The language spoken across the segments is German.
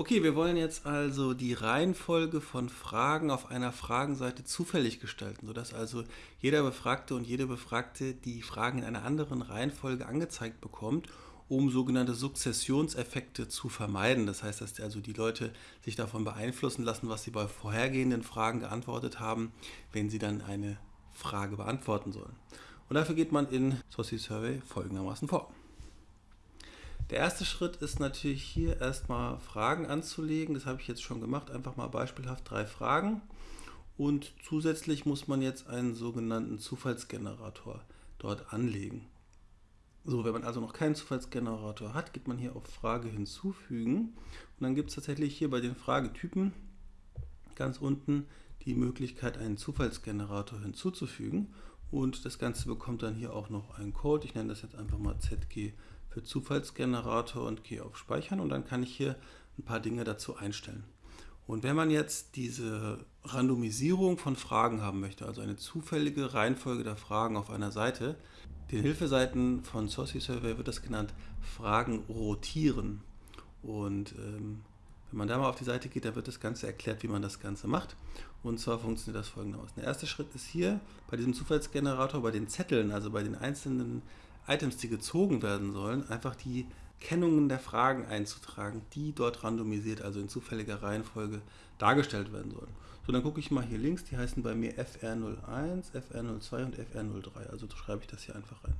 Okay, wir wollen jetzt also die Reihenfolge von Fragen auf einer Fragenseite zufällig gestalten, sodass also jeder Befragte und jede Befragte die Fragen in einer anderen Reihenfolge angezeigt bekommt, um sogenannte Sukzessionseffekte zu vermeiden. Das heißt, dass also die Leute sich davon beeinflussen lassen, was sie bei vorhergehenden Fragen geantwortet haben, wenn sie dann eine Frage beantworten sollen. Und dafür geht man in Saucy Survey folgendermaßen vor. Der erste Schritt ist natürlich hier erstmal Fragen anzulegen. Das habe ich jetzt schon gemacht. Einfach mal beispielhaft drei Fragen. Und zusätzlich muss man jetzt einen sogenannten Zufallsgenerator dort anlegen. So, wenn man also noch keinen Zufallsgenerator hat, geht man hier auf Frage hinzufügen. Und dann gibt es tatsächlich hier bei den Fragetypen ganz unten die Möglichkeit, einen Zufallsgenerator hinzuzufügen. Und das Ganze bekommt dann hier auch noch einen Code. Ich nenne das jetzt einfach mal ZG für Zufallsgenerator und gehe auf Speichern und dann kann ich hier ein paar Dinge dazu einstellen. Und wenn man jetzt diese Randomisierung von Fragen haben möchte, also eine zufällige Reihenfolge der Fragen auf einer Seite, den Hilfeseiten von Saucy Survey wird das genannt Fragen rotieren. Und ähm, wenn man da mal auf die Seite geht, dann wird das Ganze erklärt, wie man das Ganze macht. Und zwar funktioniert das folgendermaßen. Der erste Schritt ist hier bei diesem Zufallsgenerator, bei den Zetteln, also bei den einzelnen Items, die gezogen werden sollen, einfach die Kennungen der Fragen einzutragen, die dort randomisiert, also in zufälliger Reihenfolge dargestellt werden sollen. So, dann gucke ich mal hier links, die heißen bei mir FR01, FR02 und FR03, also schreibe ich das hier einfach rein.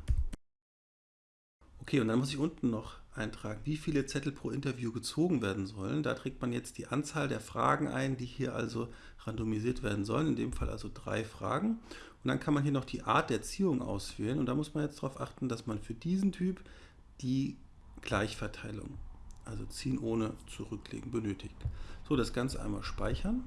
Okay, und dann muss ich unten noch eintragen, wie viele Zettel pro Interview gezogen werden sollen. Da trägt man jetzt die Anzahl der Fragen ein, die hier also randomisiert werden sollen, in dem Fall also drei Fragen. Und dann kann man hier noch die Art der Ziehung auswählen und da muss man jetzt darauf achten, dass man für diesen Typ die Gleichverteilung, also ziehen ohne zurücklegen, benötigt. So, das Ganze einmal speichern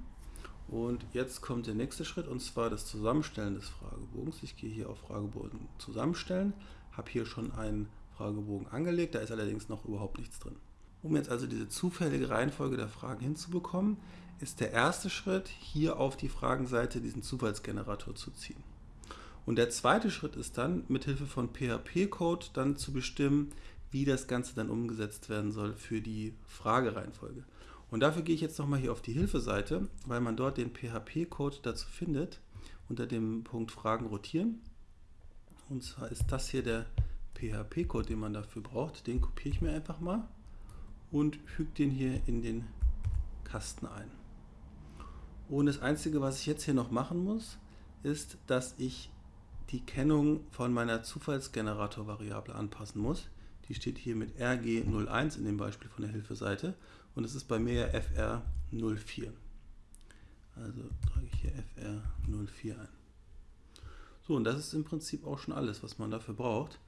und jetzt kommt der nächste Schritt und zwar das Zusammenstellen des Fragebogens. Ich gehe hier auf Fragebogen zusammenstellen, habe hier schon einen Fragebogen angelegt, da ist allerdings noch überhaupt nichts drin. Um jetzt also diese zufällige Reihenfolge der Fragen hinzubekommen, ist der erste Schritt, hier auf die Fragenseite diesen Zufallsgenerator zu ziehen. Und der zweite Schritt ist dann, mit Hilfe von PHP-Code dann zu bestimmen, wie das Ganze dann umgesetzt werden soll für die Fragereihenfolge. Und dafür gehe ich jetzt nochmal hier auf die Hilfeseite, weil man dort den PHP-Code dazu findet, unter dem Punkt Fragen rotieren. Und zwar ist das hier der PHP-Code, den man dafür braucht. Den kopiere ich mir einfach mal und füge den hier in den Kasten ein. Und das Einzige, was ich jetzt hier noch machen muss, ist, dass ich die Kennung von meiner Zufallsgenerator-Variable anpassen muss. Die steht hier mit RG01 in dem Beispiel von der Hilfeseite und es ist bei mir ja FR04. Also trage ich hier FR04 ein. So, und das ist im Prinzip auch schon alles, was man dafür braucht.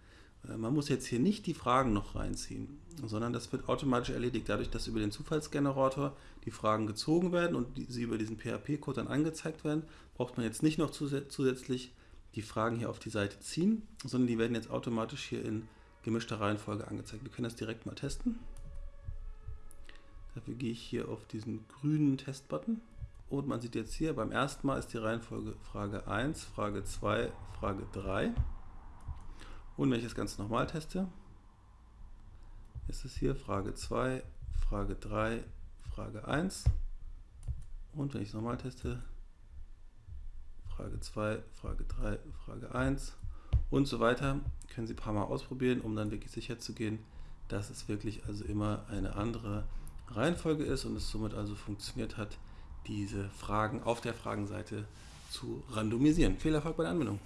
Äh, man muss jetzt hier nicht die Fragen noch reinziehen, sondern das wird automatisch erledigt, dadurch, dass über den Zufallsgenerator die Fragen gezogen werden und sie über diesen PHP-Code dann angezeigt werden, braucht man jetzt nicht noch zusätzlich die Fragen hier auf die Seite ziehen, sondern die werden jetzt automatisch hier in gemischter Reihenfolge angezeigt. Wir können das direkt mal testen. Dafür gehe ich hier auf diesen grünen Testbutton und man sieht jetzt hier, beim ersten Mal ist die Reihenfolge Frage 1, Frage 2, Frage 3. Und wenn ich das Ganze nochmal teste, ist es hier Frage 2, Frage 3, Frage 1. Und wenn ich es nochmal teste, Frage 2, Frage 3, Frage 1 und so weiter. Können Sie ein paar Mal ausprobieren, um dann wirklich sicher zu gehen, dass es wirklich also immer eine andere Reihenfolge ist und es somit also funktioniert hat, diese Fragen auf der Fragenseite zu randomisieren. Viel Erfolg bei der Anwendung!